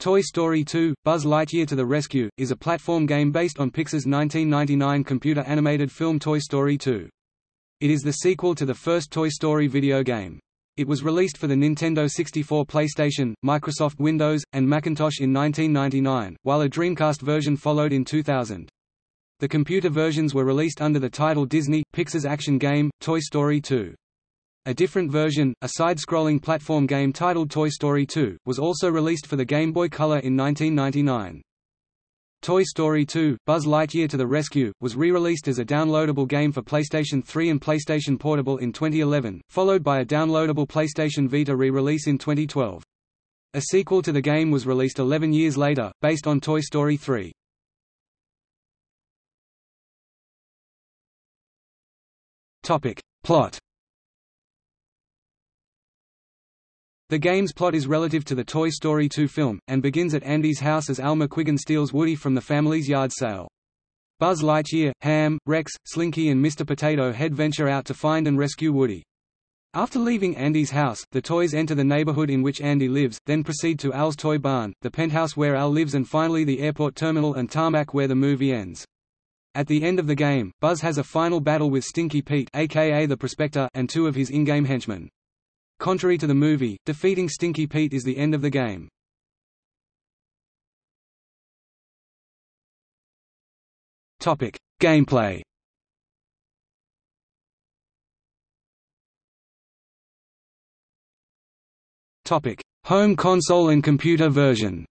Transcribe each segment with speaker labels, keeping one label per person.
Speaker 1: Toy Story 2 – Buzz Lightyear to the Rescue, is a platform game based on Pixar's 1999 computer-animated film Toy Story 2. It is the sequel to the first Toy Story video game. It was released for the Nintendo 64 PlayStation, Microsoft Windows, and Macintosh in 1999, while a Dreamcast version followed in 2000. The computer versions were released under the title Disney, Pixar's action game, Toy Story 2. A different version, a side-scrolling platform game titled Toy Story 2, was also released for the Game Boy Color in 1999. Toy Story 2 – Buzz Lightyear to the Rescue, was re-released as a downloadable game for PlayStation 3 and PlayStation Portable in 2011, followed by a downloadable PlayStation Vita re-release in 2012. A sequel to the game was released 11 years later, based on Toy Story 3. Plot The game's plot is relative to the Toy Story 2 film, and begins at Andy's house as Al McWhiggin steals Woody from the family's yard sale. Buzz Lightyear, Hamm, Rex, Slinky and Mr. Potato Head venture out to find and rescue Woody. After leaving Andy's house, the toys enter the neighborhood in which Andy lives, then proceed to Al's toy barn, the penthouse where Al lives and finally the airport terminal and tarmac where the movie ends. At the end of the game, Buzz has a final battle with Stinky Pete aka the Prospector and two of his in-game henchmen. Contrary to the movie, defeating Stinky Pete is the end of the game. Topic: Gameplay. Topic: Home console and computer version.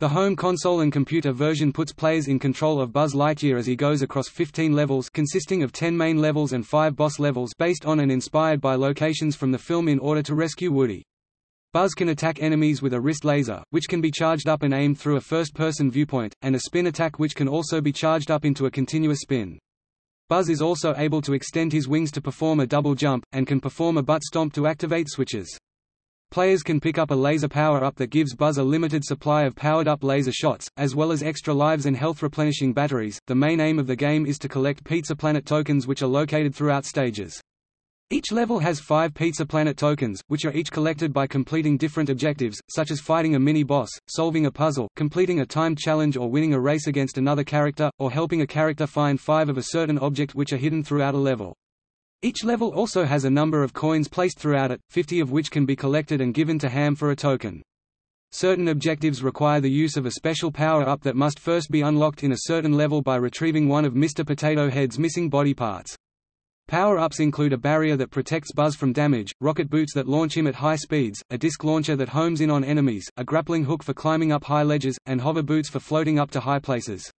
Speaker 1: The home console and computer version puts players in control of Buzz Lightyear as he goes across 15 levels consisting of 10 main levels and 5 boss levels based on and inspired by locations from the film in order to rescue Woody. Buzz can attack enemies with a wrist laser, which can be charged up and aimed through a first-person viewpoint, and a spin attack which can also be charged up into a continuous spin. Buzz is also able to extend his wings to perform a double jump, and can perform a butt stomp to activate switches. Players can pick up a laser power-up that gives Buzz a limited supply of powered-up laser shots, as well as extra lives and health-replenishing batteries. The main aim of the game is to collect Pizza Planet tokens which are located throughout stages. Each level has five Pizza Planet tokens, which are each collected by completing different objectives, such as fighting a mini-boss, solving a puzzle, completing a timed challenge or winning a race against another character, or helping a character find five of a certain object which are hidden throughout a level. Each level also has a number of coins placed throughout it, 50 of which can be collected and given to Hamm for a token. Certain objectives require the use of a special power-up that must first be unlocked in a certain level by retrieving one of Mr. Potato Head's missing body parts. Power-ups include a barrier that protects Buzz from damage, rocket boots that launch him at high speeds, a disc launcher that homes in on enemies, a grappling hook for climbing up high ledges, and hover boots for floating up to high places.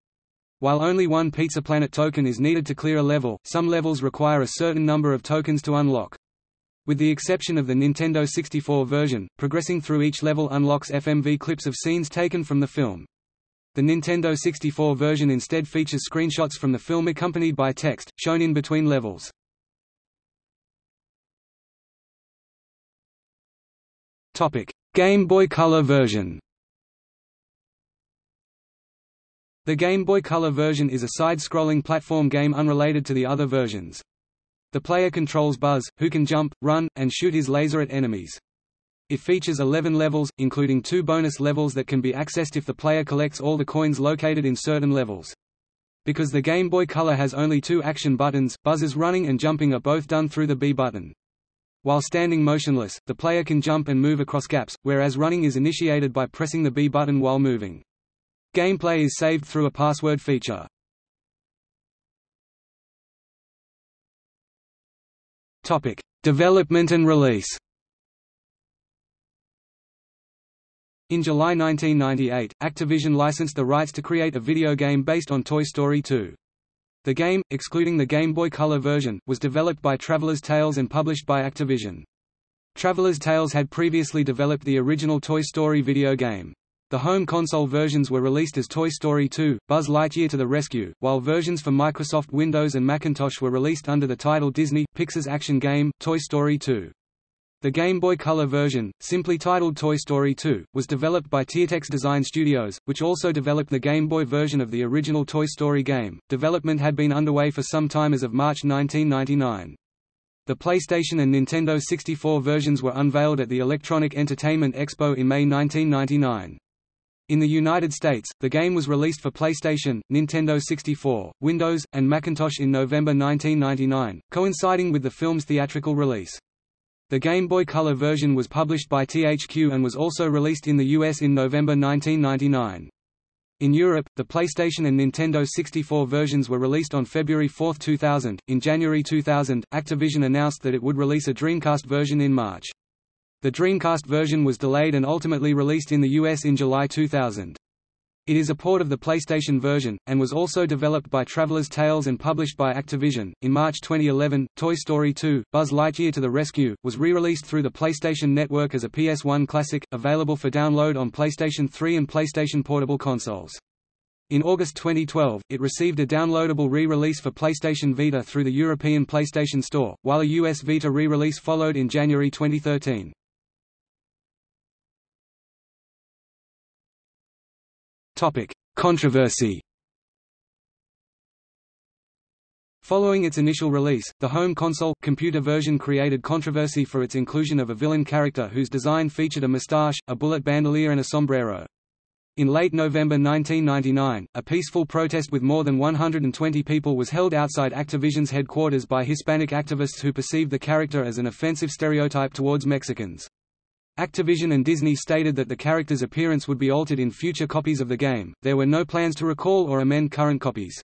Speaker 1: While only one Pizza Planet token is needed to clear a level, some levels require a certain number of tokens to unlock. With the exception of the Nintendo 64 version, progressing through each level unlocks FMV clips of scenes taken from the film. The Nintendo 64 version instead features screenshots from the film accompanied by text, shown in between levels. Game Boy Color version The Game Boy Color version is a side-scrolling platform game unrelated to the other versions. The player controls Buzz, who can jump, run, and shoot his laser at enemies. It features 11 levels, including two bonus levels that can be accessed if the player collects all the coins located in certain levels. Because the Game Boy Color has only two action buttons, Buzz's running and jumping are both done through the B button. While standing motionless, the player can jump and move across gaps, whereas running is initiated by pressing the B button while moving. Gameplay is saved through a password feature. Topic: Development and release. In July 1998, Activision licensed the rights to create a video game based on Toy Story 2. The game, excluding the Game Boy Color version, was developed by Traveller's Tales and published by Activision. Traveller's Tales had previously developed the original Toy Story video game. The home console versions were released as Toy Story 2, Buzz Lightyear to the Rescue, while versions for Microsoft Windows and Macintosh were released under the title Disney, Pixar's action game, Toy Story 2. The Game Boy Color version, simply titled Toy Story 2, was developed by Tiertex Design Studios, which also developed the Game Boy version of the original Toy Story game. Development had been underway for some time as of March 1999. The PlayStation and Nintendo 64 versions were unveiled at the Electronic Entertainment Expo in May 1999. In the United States, the game was released for PlayStation, Nintendo 64, Windows, and Macintosh in November 1999, coinciding with the film's theatrical release. The Game Boy Color version was published by THQ and was also released in the US in November 1999. In Europe, the PlayStation and Nintendo 64 versions were released on February 4, 2000. In January 2000, Activision announced that it would release a Dreamcast version in March. The Dreamcast version was delayed and ultimately released in the US in July 2000. It is a port of the PlayStation version, and was also developed by Traveller's Tales and published by Activision. In March 2011, Toy Story 2, Buzz Lightyear to the Rescue, was re-released through the PlayStation Network as a PS1 classic, available for download on PlayStation 3 and PlayStation Portable consoles. In August 2012, it received a downloadable re-release for PlayStation Vita through the European PlayStation Store, while a US Vita re-release followed in January 2013. Topic: Controversy. Following its initial release, the home console computer version created controversy for its inclusion of a villain character whose design featured a moustache, a bullet bandolier and a sombrero. In late November 1999, a peaceful protest with more than 120 people was held outside Activision's headquarters by Hispanic activists who perceived the character as an offensive stereotype towards Mexicans. Activision and Disney stated that the character's appearance would be altered in future copies of the game. There were no plans to recall or amend current copies.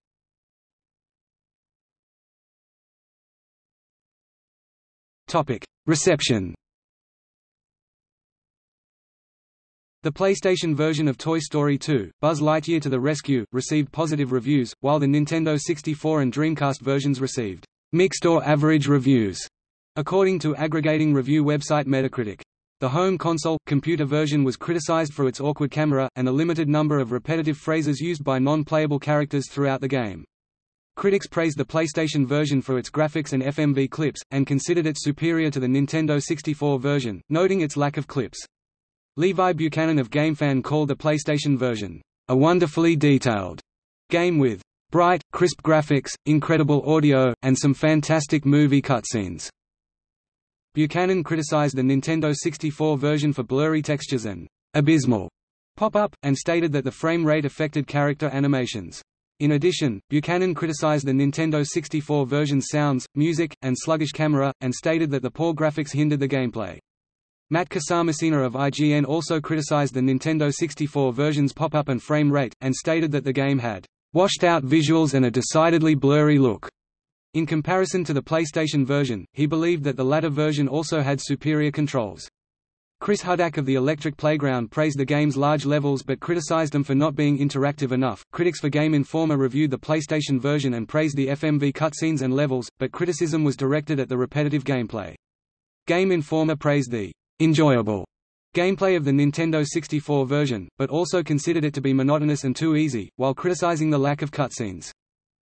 Speaker 1: Topic: Reception. The PlayStation version of Toy Story 2, Buzz Lightyear to the Rescue, received positive reviews, while the Nintendo 64 and Dreamcast versions received mixed or average reviews, according to aggregating review website Metacritic. The home console, computer version was criticized for its awkward camera, and a limited number of repetitive phrases used by non-playable characters throughout the game. Critics praised the PlayStation version for its graphics and FMV clips, and considered it superior to the Nintendo 64 version, noting its lack of clips. Levi Buchanan of GameFan called the PlayStation version, a wonderfully detailed game with bright, crisp graphics, incredible audio, and some fantastic movie cutscenes. Buchanan criticized the Nintendo 64 version for blurry textures and abysmal pop-up, and stated that the frame rate affected character animations. In addition, Buchanan criticized the Nintendo 64 version's sounds, music, and sluggish camera, and stated that the poor graphics hindered the gameplay. Matt Casamassina of IGN also criticized the Nintendo 64 version's pop-up and frame rate, and stated that the game had washed-out visuals and a decidedly blurry look. In comparison to the PlayStation version, he believed that the latter version also had superior controls. Chris Hudak of the Electric Playground praised the game's large levels but criticized them for not being interactive enough. Critics for Game Informer reviewed the PlayStation version and praised the FMV cutscenes and levels, but criticism was directed at the repetitive gameplay. Game Informer praised the enjoyable gameplay of the Nintendo 64 version, but also considered it to be monotonous and too easy, while criticizing the lack of cutscenes.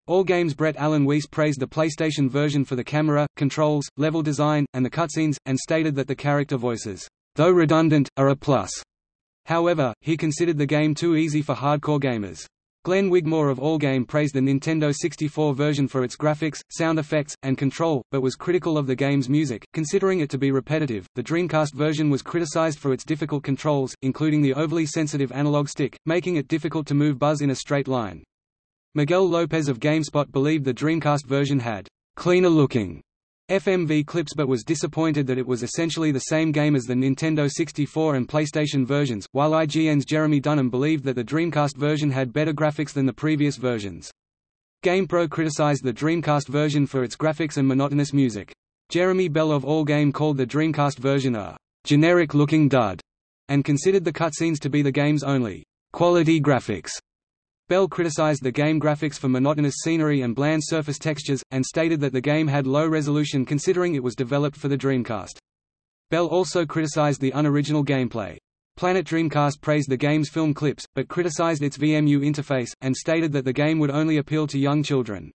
Speaker 1: Allgame's Brett Alan Weiss praised the PlayStation version for the camera, controls, level design, and the cutscenes, and stated that the character voices, though redundant, are a plus. However, he considered the game too easy for hardcore gamers. Glenn Wigmore of Allgame praised the Nintendo 64 version for its graphics, sound effects, and control, but was critical of the game's music, considering it to be repetitive. The Dreamcast version was criticized for its difficult controls, including the overly sensitive analog stick, making it difficult to move Buzz in a straight line. Miguel Lopez of GameSpot believed the Dreamcast version had cleaner-looking FMV clips but was disappointed that it was essentially the same game as the Nintendo 64 and PlayStation versions, while IGN's Jeremy Dunham believed that the Dreamcast version had better graphics than the previous versions. GamePro criticized the Dreamcast version for its graphics and monotonous music. Jeremy Bell of Allgame called the Dreamcast version a generic-looking dud, and considered the cutscenes to be the game's only quality graphics. Bell criticized the game graphics for monotonous scenery and bland surface textures, and stated that the game had low resolution considering it was developed for the Dreamcast. Bell also criticized the unoriginal gameplay. Planet Dreamcast praised the game's film clips, but criticized its VMU interface, and stated that the game would only appeal to young children.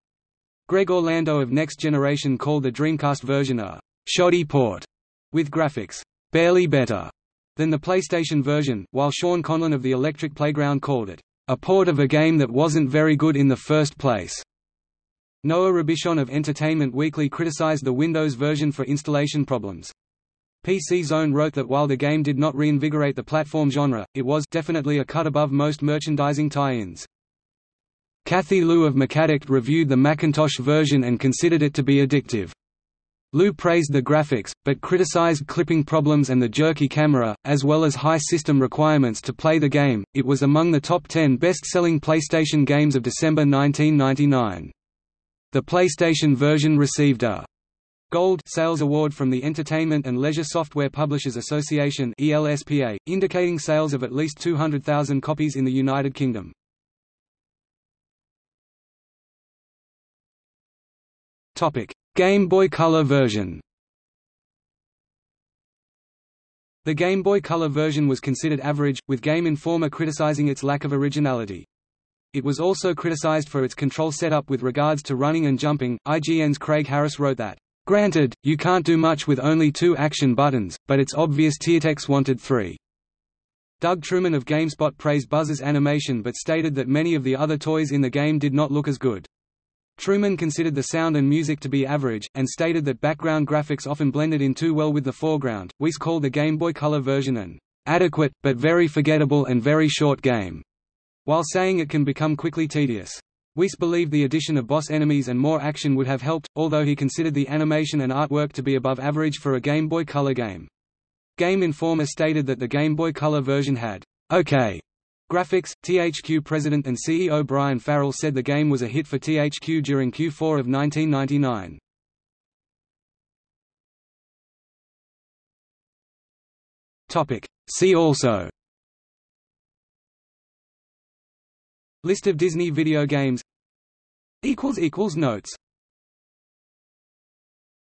Speaker 1: Greg Orlando of Next Generation called the Dreamcast version a shoddy port, with graphics barely better than the PlayStation version, while Sean Conlon of the Electric Playground called it a port of a game that wasn't very good in the first place. Noah Robischon of Entertainment Weekly criticized the Windows version for installation problems. PC Zone wrote that while the game did not reinvigorate the platform genre, it was definitely a cut above most merchandising tie-ins. Kathy Liu of MacAddict reviewed the Macintosh version and considered it to be addictive. Liu praised the graphics, but criticized clipping problems and the jerky camera, as well as high system requirements to play the game. It was among the top 10 best selling PlayStation games of December 1999. The PlayStation version received a Gold Sales Award from the Entertainment and Leisure Software Publishers Association ELSPA, indicating sales of at least 200,000 copies in the United Kingdom. Topic: Game Boy Color version. The Game Boy Color version was considered average, with Game Informer criticizing its lack of originality. It was also criticized for its control setup with regards to running and jumping. IGN's Craig Harris wrote that Granted, you can't do much with only two action buttons, but it's obvious Tiertex wanted three. Doug Trueman of GameSpot praised Buzz's animation but stated that many of the other toys in the game did not look as good. Trueman considered the sound and music to be average, and stated that background graphics often blended in too well with the foreground. Weiss called the Game Boy Color version an adequate, but very forgettable and very short game, while saying it can become quickly tedious. Weiss believed the addition of boss enemies and more action would have helped, although he considered the animation and artwork to be above average for a Game Boy Color game. Game Informer stated that the Game Boy Color version had OK graphics. THQ president and CEO Brian Farrell said the game was a hit for THQ during Q4 of 1999. Topic. See also List of Disney video games Notes